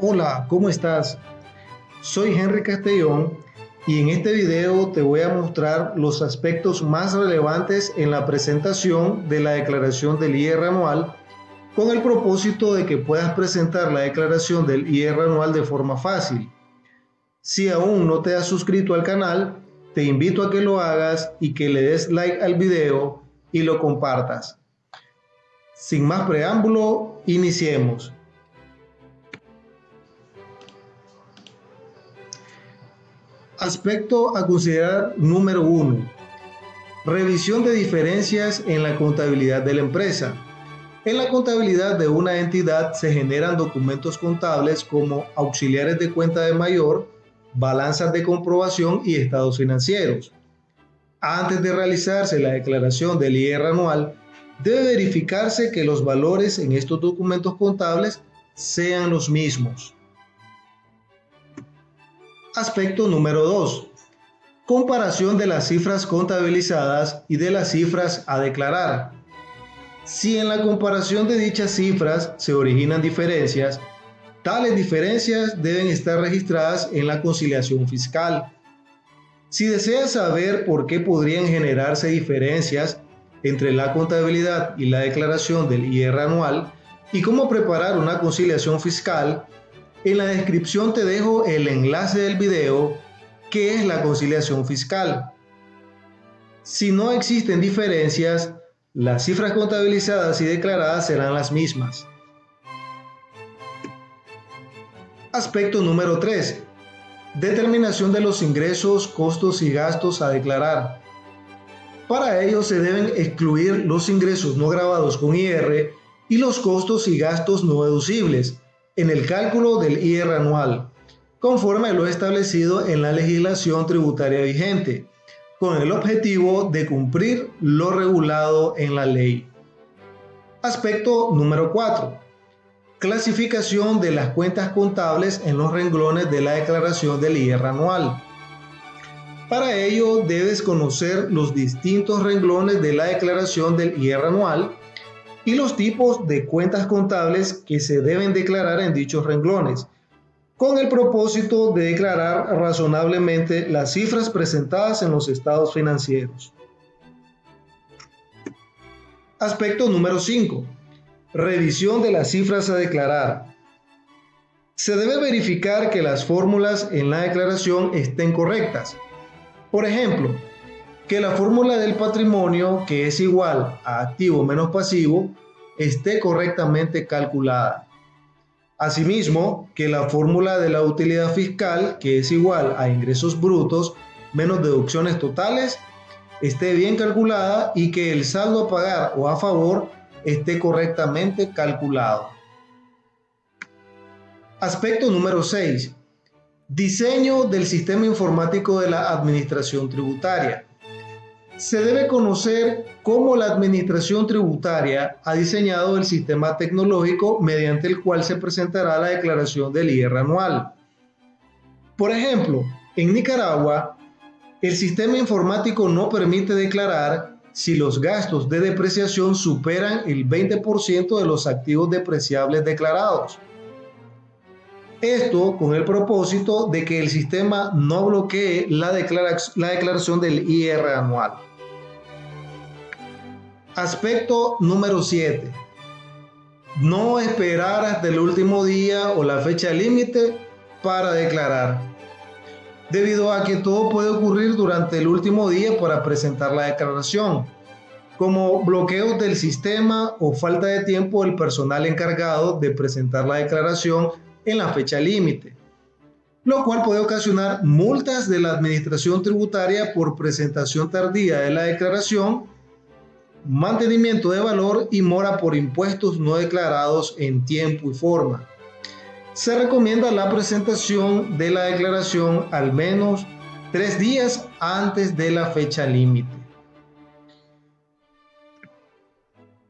Hola, ¿cómo estás? Soy Henry Castellón y en este video te voy a mostrar los aspectos más relevantes en la presentación de la declaración del IR anual con el propósito de que puedas presentar la declaración del IR anual de forma fácil. Si aún no te has suscrito al canal, te invito a que lo hagas y que le des like al video y lo compartas. Sin más preámbulo, iniciemos. Aspecto a considerar número uno. Revisión de diferencias en la contabilidad de la empresa. En la contabilidad de una entidad se generan documentos contables como auxiliares de cuenta de mayor, balanzas de comprobación y estados financieros. Antes de realizarse la declaración del IR anual, debe verificarse que los valores en estos documentos contables sean los mismos. Aspecto número 2. Comparación de las cifras contabilizadas y de las cifras a declarar. Si en la comparación de dichas cifras se originan diferencias, tales diferencias deben estar registradas en la conciliación fiscal. Si deseas saber por qué podrían generarse diferencias entre la contabilidad y la declaración del IR anual y cómo preparar una conciliación fiscal, en la descripción te dejo el enlace del video que es la conciliación fiscal. Si no existen diferencias, las cifras contabilizadas y declaradas serán las mismas. Aspecto número 3. Determinación de los ingresos, costos y gastos a declarar. Para ello se deben excluir los ingresos no grabados con IR y los costos y gastos no deducibles, en el cálculo del IR anual, conforme a lo establecido en la legislación tributaria vigente, con el objetivo de cumplir lo regulado en la ley. Aspecto número 4. Clasificación de las cuentas contables en los renglones de la declaración del IR anual. Para ello debes conocer los distintos renglones de la declaración del IR anual y los tipos de cuentas contables que se deben declarar en dichos renglones, con el propósito de declarar razonablemente las cifras presentadas en los estados financieros. Aspecto número 5. Revisión de las cifras a declarar. Se debe verificar que las fórmulas en la declaración estén correctas. Por ejemplo, que la fórmula del patrimonio, que es igual a activo menos pasivo, esté correctamente calculada. Asimismo, que la fórmula de la utilidad fiscal, que es igual a ingresos brutos menos deducciones totales, esté bien calculada y que el saldo a pagar o a favor esté correctamente calculado. Aspecto número 6. Diseño del sistema informático de la administración tributaria se debe conocer cómo la Administración Tributaria ha diseñado el sistema tecnológico mediante el cual se presentará la declaración del IR anual. Por ejemplo, en Nicaragua, el sistema informático no permite declarar si los gastos de depreciación superan el 20% de los activos depreciables declarados. Esto con el propósito de que el sistema no bloquee la, declaración del IR anual. Aspecto número 7. No esperar hasta el último día o la fecha límite para declarar. Debido a que todo puede ocurrir durante el último día para presentar la declaración, como bloqueos del sistema o falta de tiempo del personal encargado de presentar la declaración en la fecha límite, lo cual puede ocasionar multas de la Administración Tributaria por presentación tardía de la declaración, mantenimiento de valor y mora por impuestos no declarados en tiempo y forma. Se recomienda la presentación de la declaración al menos tres días antes de la fecha límite.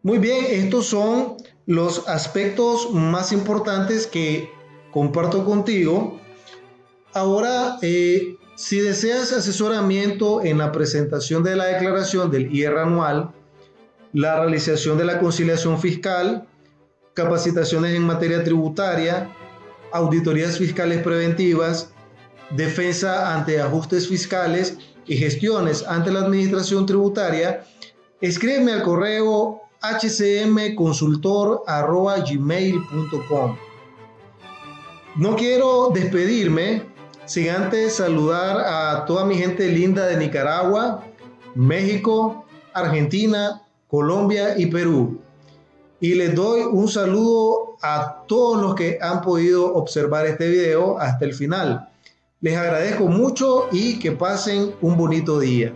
Muy bien, estos son los aspectos más importantes que comparto contigo. Ahora, eh, si deseas asesoramiento en la presentación de la declaración del IR anual, la realización de la conciliación fiscal, capacitaciones en materia tributaria, auditorías fiscales preventivas, defensa ante ajustes fiscales y gestiones ante la administración tributaria, escríbeme al correo hcmconsultor.gmail.com. No quiero despedirme sin antes saludar a toda mi gente linda de Nicaragua, México, Argentina, Colombia y Perú. Y les doy un saludo a todos los que han podido observar este video hasta el final. Les agradezco mucho y que pasen un bonito día.